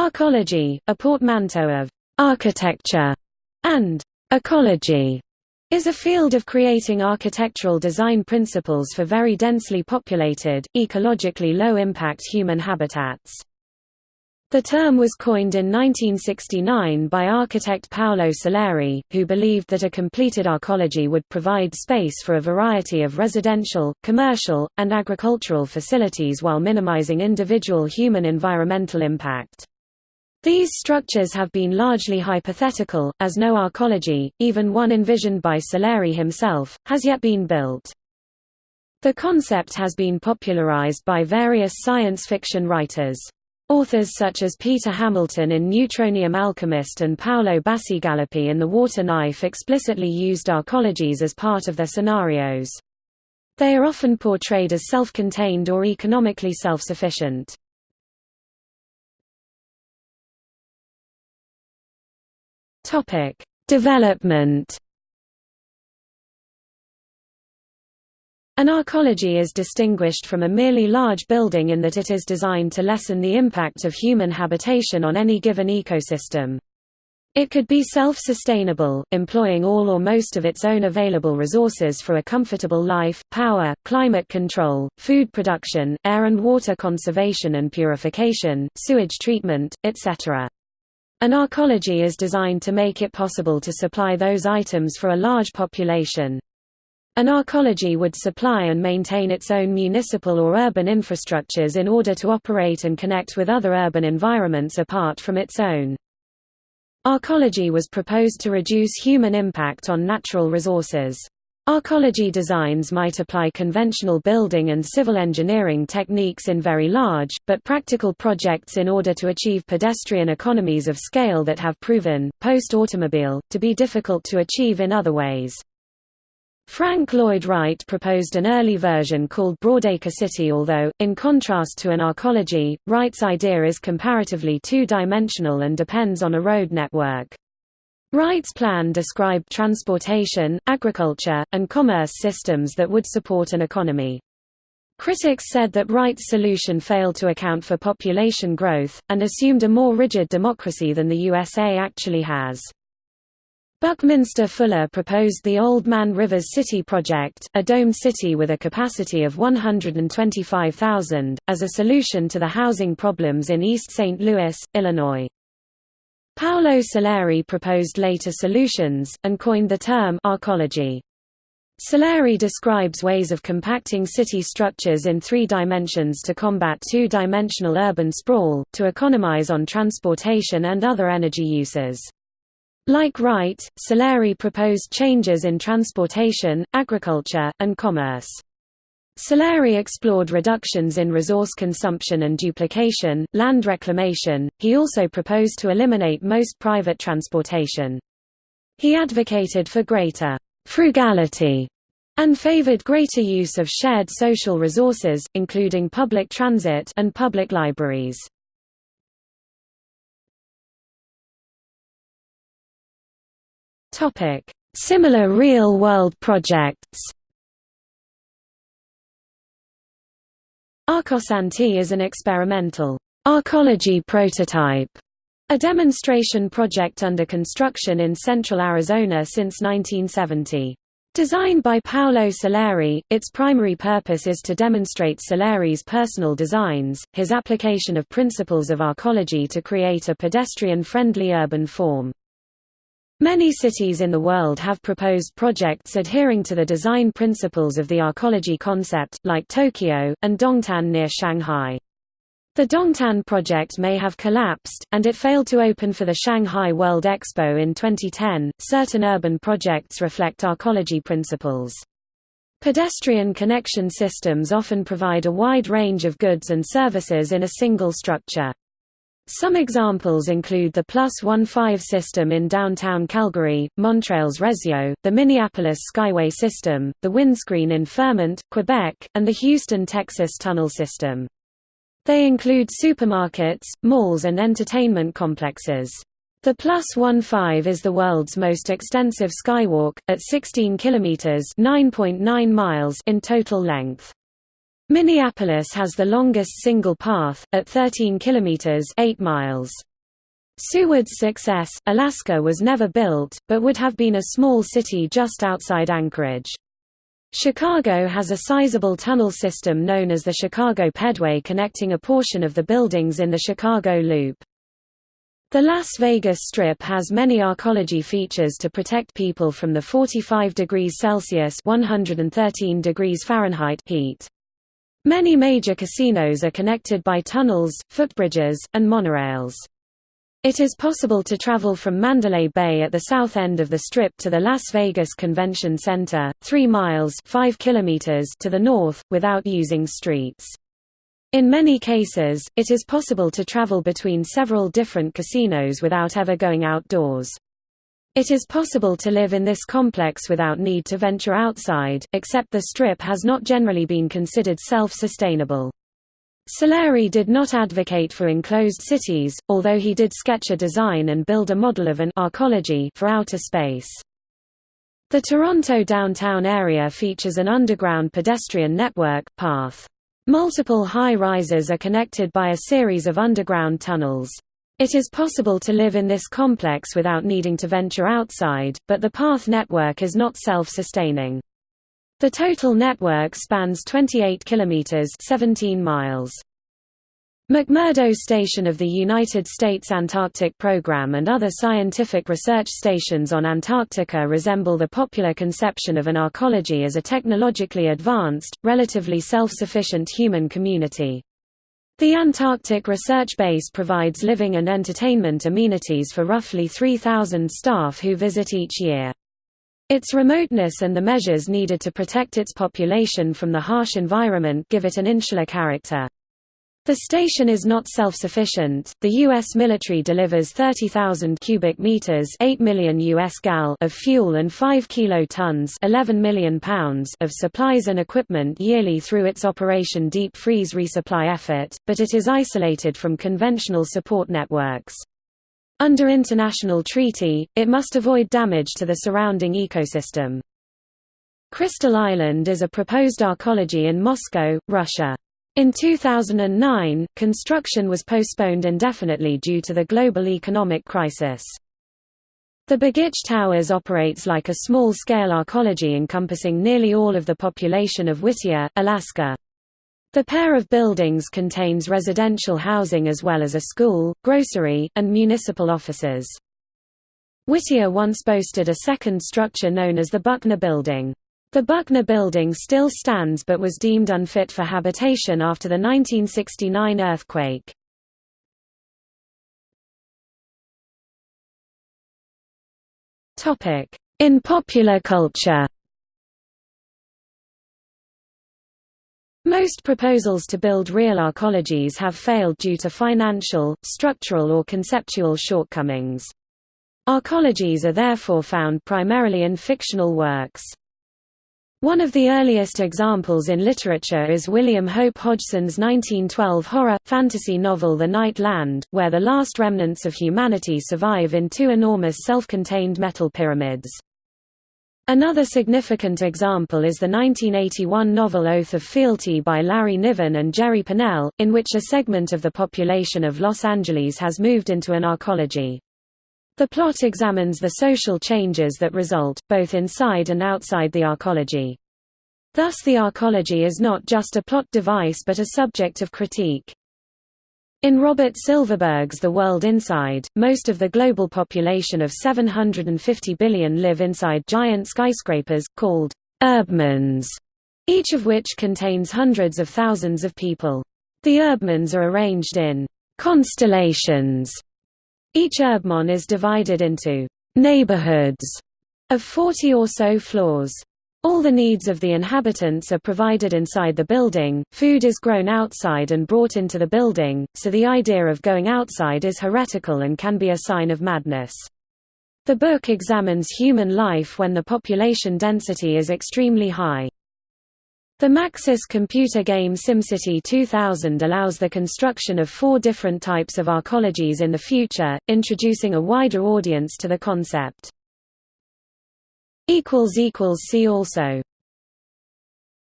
Arcology, a portmanteau of architecture and ecology, is a field of creating architectural design principles for very densely populated, ecologically low-impact human habitats. The term was coined in 1969 by architect Paolo Soleri, who believed that a completed arcology would provide space for a variety of residential, commercial, and agricultural facilities while minimizing individual human environmental impact. These structures have been largely hypothetical, as no arcology, even one envisioned by Soleri himself, has yet been built. The concept has been popularized by various science fiction writers. Authors such as Peter Hamilton in Neutronium Alchemist and Paolo Bacigalupi in The Water Knife explicitly used arcologies as part of their scenarios. They are often portrayed as self-contained or economically self-sufficient. Topic: Development. An arcology is distinguished from a merely large building in that it is designed to lessen the impact of human habitation on any given ecosystem. It could be self-sustainable, employing all or most of its own available resources for a comfortable life, power, climate control, food production, air and water conservation and purification, sewage treatment, etc. An arcology is designed to make it possible to supply those items for a large population. An arcology would supply and maintain its own municipal or urban infrastructures in order to operate and connect with other urban environments apart from its own. Arcology was proposed to reduce human impact on natural resources. Arcology designs might apply conventional building and civil engineering techniques in very large, but practical projects in order to achieve pedestrian economies of scale that have proven, post-automobile, to be difficult to achieve in other ways. Frank Lloyd Wright proposed an early version called Broadacre City although, in contrast to an arcology, Wright's idea is comparatively two-dimensional and depends on a road network. Wright's plan described transportation, agriculture, and commerce systems that would support an economy. Critics said that Wright's solution failed to account for population growth, and assumed a more rigid democracy than the USA actually has. Buckminster Fuller proposed the Old Man Rivers City project, a domed city with a capacity of 125,000, as a solution to the housing problems in East St. Louis, Illinois. Paolo Soleri proposed later solutions, and coined the term arcology. Soleri describes ways of compacting city structures in three dimensions to combat two-dimensional urban sprawl, to economize on transportation and other energy uses. Like Wright, Soleri proposed changes in transportation, agriculture, and commerce. Soleri explored reductions in resource consumption and duplication, land reclamation, he also proposed to eliminate most private transportation. He advocated for greater frugality and favored greater use of shared social resources, including public transit and public libraries. Similar real-world projects Arcosanti is an experimental arcology prototype, a demonstration project under construction in central Arizona since 1970. Designed by Paolo Soleri, its primary purpose is to demonstrate Soleri's personal designs, his application of principles of arcology to create a pedestrian-friendly urban form. Many cities in the world have proposed projects adhering to the design principles of the arcology concept, like Tokyo, and Dongtan near Shanghai. The Dongtan project may have collapsed, and it failed to open for the Shanghai World Expo in 2010. Certain urban projects reflect arcology principles. Pedestrian connection systems often provide a wide range of goods and services in a single structure. Some examples include the Plus 15 system in downtown Calgary, Montreal's RÉSO, the Minneapolis Skyway system, the windscreen in Fermont, Quebec, and the Houston, Texas tunnel system. They include supermarkets, malls and entertainment complexes. The Plus 15 is the world's most extensive skywalk, at 16 kilometers (9.9 miles) in total length. Minneapolis has the longest single path, at 13 kilometers 8 miles. Seward's success, Alaska was never built, but would have been a small city just outside Anchorage. Chicago has a sizable tunnel system known as the Chicago Pedway connecting a portion of the buildings in the Chicago Loop. The Las Vegas Strip has many arcology features to protect people from the 45 degrees Celsius 113 degrees Fahrenheit heat. Many major casinos are connected by tunnels, footbridges, and monorails. It is possible to travel from Mandalay Bay at the south end of the Strip to the Las Vegas Convention Center, 3 miles 5 kilometers to the north, without using streets. In many cases, it is possible to travel between several different casinos without ever going outdoors. It is possible to live in this complex without need to venture outside, except the Strip has not generally been considered self-sustainable. Soleri did not advocate for enclosed cities, although he did sketch a design and build a model of an arcology for outer space. The Toronto downtown area features an underground pedestrian network, PATH. Multiple high-rises are connected by a series of underground tunnels. It is possible to live in this complex without needing to venture outside, but the PATH network is not self-sustaining. The total network spans 28 kilometers 17 miles. McMurdo Station of the United States Antarctic Program and other scientific research stations on Antarctica resemble the popular conception of an arcology as a technologically advanced, relatively self-sufficient human community. The Antarctic Research Base provides living and entertainment amenities for roughly 3,000 staff who visit each year. Its remoteness and the measures needed to protect its population from the harsh environment give it an insular character. The station is not self-sufficient. The US military delivers 30,000 cubic meters, 8 million US gal of fuel and 5 kilotons, 11 million pounds of supplies and equipment yearly through its Operation Deep Freeze resupply effort, but it is isolated from conventional support networks. Under international treaty, it must avoid damage to the surrounding ecosystem. Crystal Island is a proposed arcology in Moscow, Russia. In 2009, construction was postponed indefinitely due to the global economic crisis. The Begich Towers operates like a small-scale arcology encompassing nearly all of the population of Whittier, Alaska. The pair of buildings contains residential housing as well as a school, grocery, and municipal offices. Whittier once boasted a second structure known as the Buckner Building. The Buckner Building still stands but was deemed unfit for habitation after the 1969 earthquake. In popular culture Most proposals to build real arcologies have failed due to financial, structural or conceptual shortcomings. Arcologies are therefore found primarily in fictional works. One of the earliest examples in literature is William Hope Hodgson's 1912 horror, fantasy novel The Night Land, where the last remnants of humanity survive in two enormous self-contained metal pyramids. Another significant example is the 1981 novel Oath of Fealty by Larry Niven and Jerry Pournelle, in which a segment of the population of Los Angeles has moved into an arcology. The plot examines the social changes that result, both inside and outside the arcology. Thus the arcology is not just a plot device but a subject of critique. In Robert Silverberg's The World Inside, most of the global population of 750 billion live inside giant skyscrapers, called urbmons, each of which contains hundreds of thousands of people. The urbmons are arranged in constellations. Each urbmon is divided into neighborhoods of 40 or so floors. All the needs of the inhabitants are provided inside the building, food is grown outside and brought into the building, so the idea of going outside is heretical and can be a sign of madness. The book examines human life when the population density is extremely high. The Maxis computer game SimCity 2000 allows the construction of four different types of arcologies in the future, introducing a wider audience to the concept. See also